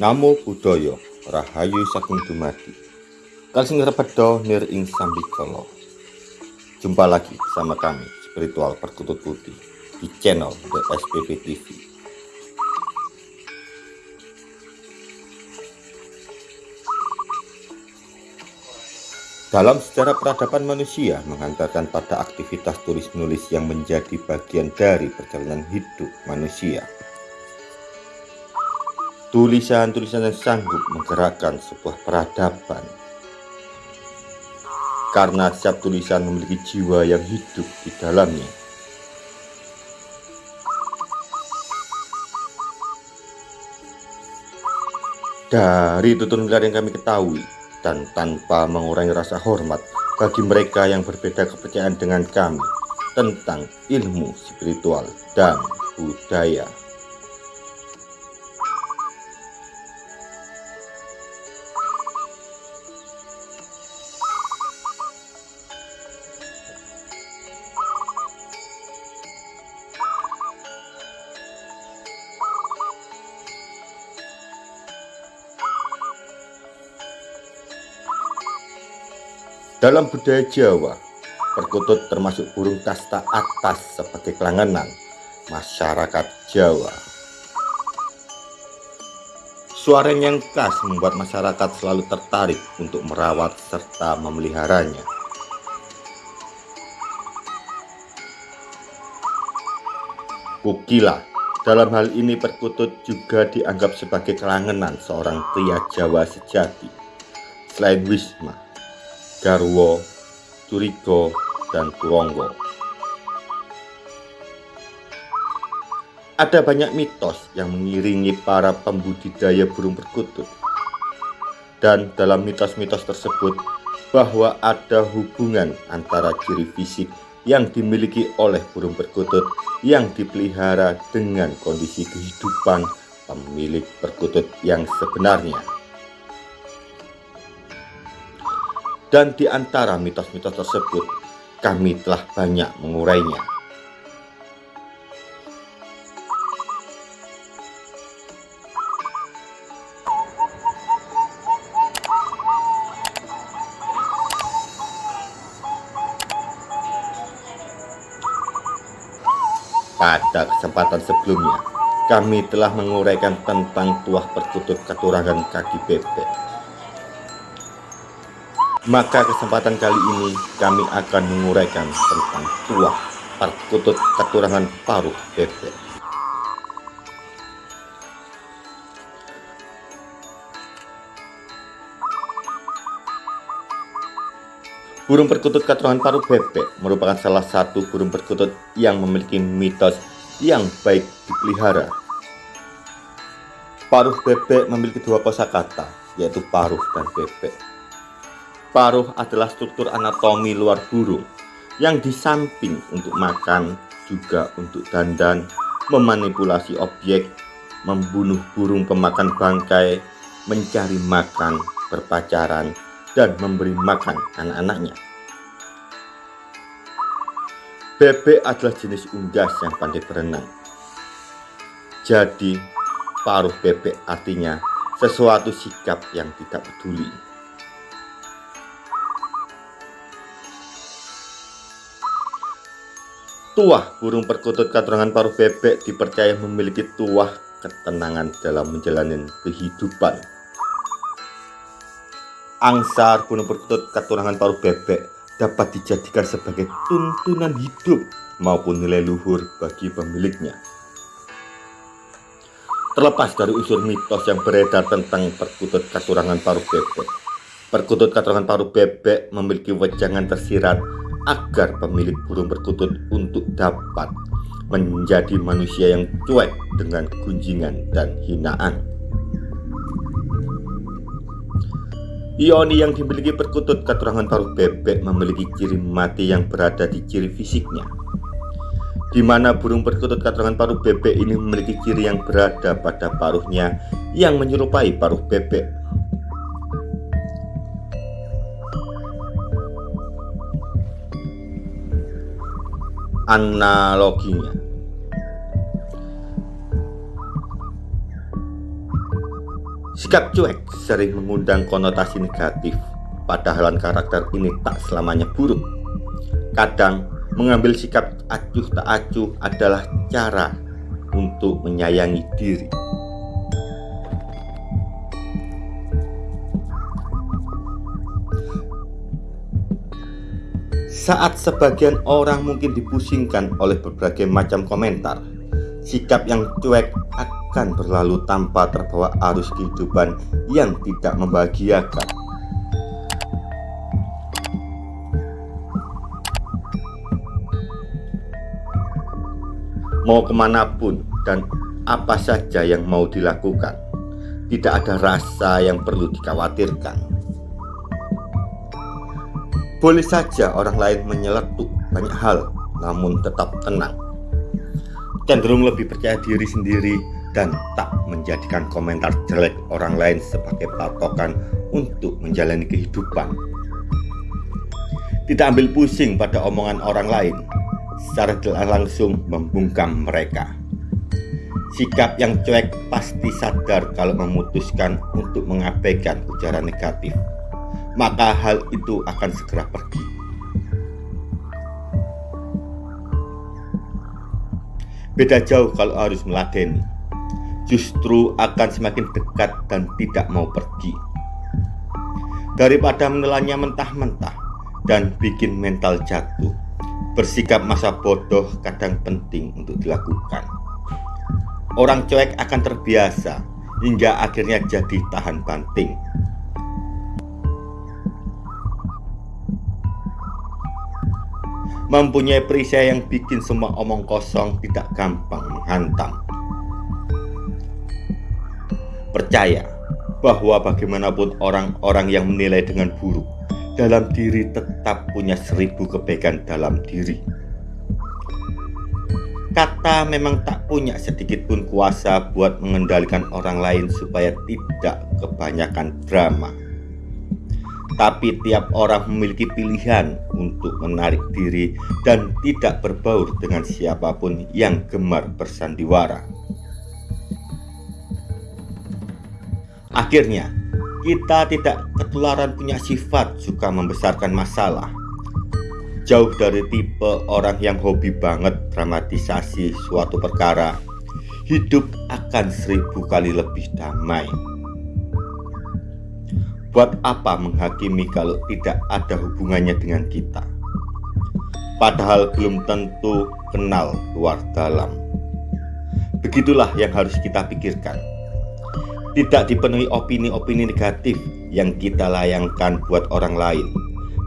Namo Buddhaya Rahayu Sagung Dumadi. Kalsing Repeda Nir Ing Sambikala. Jumpa lagi sama kami Spiritual Perkutut Putih di channel The SPP TV Dalam sejarah peradaban manusia mengantarkan pada aktivitas tulis-menulis yang menjadi bagian dari perjalanan hidup manusia. Tulisan-tulisan yang sanggup menggerakkan sebuah peradaban. Karena setiap tulisan memiliki jiwa yang hidup di dalamnya. Dari tutur yang kami ketahui, dan tanpa mengurangi rasa hormat bagi mereka yang berbeda kepercayaan dengan kami tentang ilmu spiritual dan budaya. Dalam budaya Jawa, perkutut termasuk burung kasta atas sebagai kelangenan masyarakat Jawa. Suara yang khas membuat masyarakat selalu tertarik untuk merawat serta memeliharanya. Kukila, dalam hal ini perkutut juga dianggap sebagai kelangenan seorang pria Jawa sejati. Selain Wisma, Garwo, Turiko, dan Turonggo. Ada banyak mitos yang mengiringi para pembudidaya burung perkutut. Dan dalam mitos-mitos tersebut, bahwa ada hubungan antara ciri fisik yang dimiliki oleh burung perkutut yang dipelihara dengan kondisi kehidupan pemilik perkutut yang sebenarnya. Dan di antara mitos-mitos tersebut, kami telah banyak mengurainya. Pada kesempatan sebelumnya, kami telah menguraikan tentang tuah perkutut keturangan kaki bebek maka kesempatan kali ini kami akan menguraikan tentang tuah perkutut keturangan paruh bebek. Burung perkutut keturunan paruh bebek merupakan salah satu burung perkutut yang memiliki mitos yang baik dipelihara. Paruh bebek memiliki dua kosakata, yaitu paruh dan bebek. Paruh adalah struktur anatomi luar burung yang di samping untuk makan juga untuk dandan, memanipulasi objek, membunuh burung pemakan bangkai, mencari makan, berpacaran, dan memberi makan anak-anaknya. Bebek adalah jenis unggas yang pandai berenang. Jadi, paruh bebek artinya sesuatu sikap yang tidak peduli. Tuah burung perkutut keturunan paruh bebek dipercaya memiliki tuah ketenangan dalam menjalani kehidupan. Angsar burung perkutut keturunan paruh bebek dapat dijadikan sebagai tuntunan hidup maupun nilai luhur bagi pemiliknya. Terlepas dari unsur mitos yang beredar tentang perkutut keturunan paruh bebek, perkutut keturunan paruh bebek memiliki wejangan tersirat agar pemilik burung perkutut untuk dapat menjadi manusia yang cuek dengan gunjingan dan hinaan. Ioni yang dimiliki perkutut keturangan paruh bebek memiliki ciri mati yang berada di ciri fisiknya. Di mana burung perkutut keturangan paruh bebek ini memiliki ciri yang berada pada paruhnya yang menyerupai paruh bebek analoginya. Sikap cuek sering mengundang konotasi negatif, padahal karakter ini tak selamanya buruk. Kadang mengambil sikap acuh tak acuh adalah cara untuk menyayangi diri. Saat sebagian orang mungkin dipusingkan oleh berbagai macam komentar, sikap yang cuek akan berlalu tanpa terbawa arus kehidupan yang tidak membahagiakan. Mau ke mana pun dan apa saja yang mau dilakukan, tidak ada rasa yang perlu dikhawatirkan. Boleh saja orang lain menyeletuk banyak hal, namun tetap tenang. Cenderung lebih percaya diri sendiri dan tak menjadikan komentar jelek orang lain sebagai patokan untuk menjalani kehidupan. Tidak ambil pusing pada omongan orang lain, secara langsung membungkam mereka. Sikap yang cuek pasti sadar kalau memutuskan untuk mengabaikan ujaran negatif maka hal itu akan segera pergi. Beda jauh kalau harus meladeni, justru akan semakin dekat dan tidak mau pergi. Daripada menelannya mentah-mentah dan bikin mental jatuh, bersikap masa bodoh kadang penting untuk dilakukan. Orang cuek akan terbiasa hingga akhirnya jadi tahan banting mempunyai perisai yang bikin semua omong kosong tidak gampang menghantam. Percaya bahwa bagaimanapun orang-orang yang menilai dengan buruk dalam diri tetap punya seribu kebaikan dalam diri. Kata memang tak punya sedikit pun kuasa buat mengendalikan orang lain supaya tidak kebanyakan drama tapi tiap orang memiliki pilihan untuk menarik diri dan tidak berbaur dengan siapa pun yang gemar bersandiwara. Akhirnya, kita tidak ketularan punya sifat suka membesarkan masalah. Jauh dari tipe orang yang hobi banget dramatisasi suatu perkara, hidup akan seribu kali lebih damai. Buat apa menghakimi kalau tidak ada hubungannya dengan kita? Padahal belum tentu kenal luar dalam. Begitulah yang harus kita pikirkan. Tidak dipenuhi opini-opini negatif yang kita layangkan buat orang lain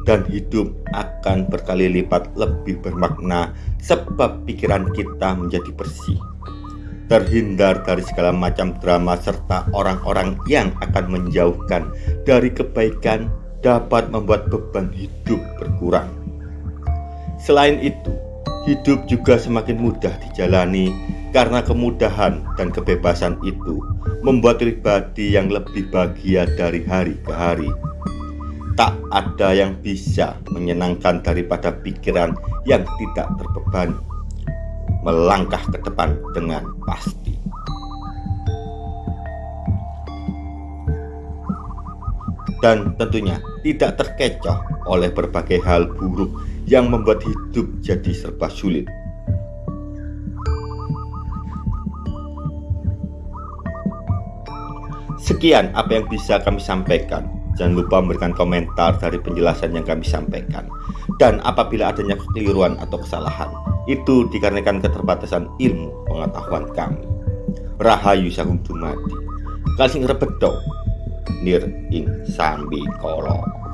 dan hidup akan berkali lipat lebih bermakna sebab pikiran kita menjadi bersih terhindar dari segala macam drama serta orang-orang yang akan menjauhkan dari kebaikan dapat membuat beban hidup berkurang. Selain itu, hidup juga semakin mudah dijalani karena kemudahan dan kebebasan itu membuat pribadi yang lebih bahagia dari hari ke hari. Tak ada yang bisa menyenangkan daripada pikiran yang tidak terbebani melangkah ke depan dengan pasti. Dan tentunya tidak terkecoh oleh berbagai hal buruk yang membuat hidup jadi serba sulit. Sekian apa yang bisa kami sampaikan. Jangan lupa memberikan komentar dari penjelasan yang kami sampaikan. Dan apabila adanya kekeliruan atau kesalahan, itu dikarenakan keterbatasan ilmu pengetahuan kami. Rahayu Sagung Dumadi. Kalsing rebedo nir ing sambi kolong.